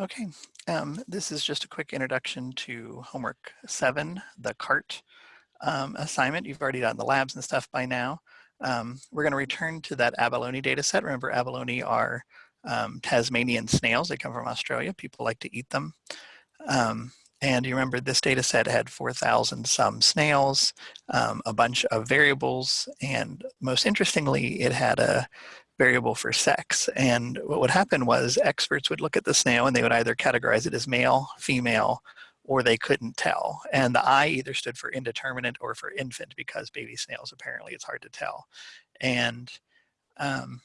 Okay, um, this is just a quick introduction to homework seven, the CART um, assignment. You've already done the labs and stuff by now. Um, we're going to return to that abalone data set. Remember, abalone are um, Tasmanian snails. They come from Australia. People like to eat them. And you remember this data set had 4,000 some snails, um, a bunch of variables, and most interestingly, it had a variable for sex. And what would happen was experts would look at the snail and they would either categorize it as male, female, or they couldn't tell. And the I either stood for indeterminate or for infant because baby snails, apparently it's hard to tell. And um,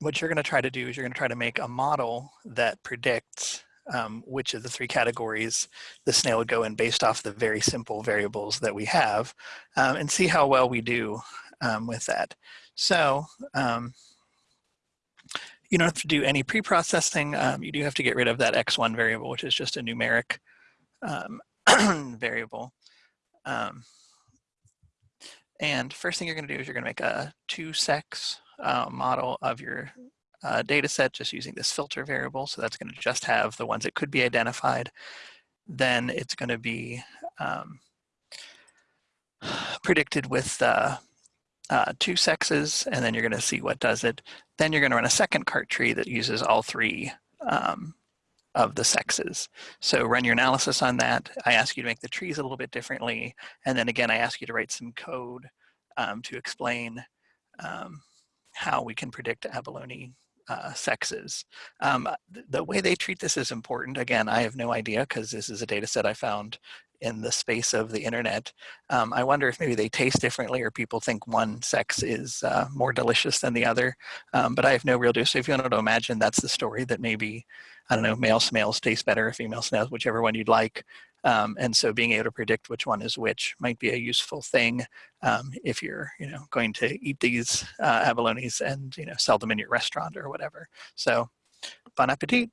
what you're gonna try to do is you're gonna try to make a model that predicts um, which of the three categories the snail would go in based off the very simple variables that we have um, and see how well we do um, with that. So um, you don't have to do any pre-processing. Um, you do have to get rid of that x1 variable, which is just a numeric um, variable. And first thing you're going to do is you're going to make a two-sex uh, model of your uh, data set just using this filter variable. So that's going to just have the ones that could be identified. Then it's going to be um, predicted with uh, uh, two sexes, and then you're going to see what does it. Then you're going to run a second cart tree that uses all three um, of the sexes. So run your analysis on that. I ask you to make the trees a little bit differently. And then again, I ask you to write some code um, to explain um, how we can predict abalone uh, sexes. Um, th the way they treat this is important. Again, I have no idea because this is a data set I found in the space of the internet. Um, I wonder if maybe they taste differently or people think one sex is uh, more delicious than the other, um, but I have no real do. So if you want to imagine that's the story that maybe, I don't know, male snails taste better, female snails, whichever one you'd like. Um, and so being able to predict which one is which might be a useful thing um, if you're, you know, going to eat these uh, abalones and, you know, sell them in your restaurant or whatever. So bon appetit.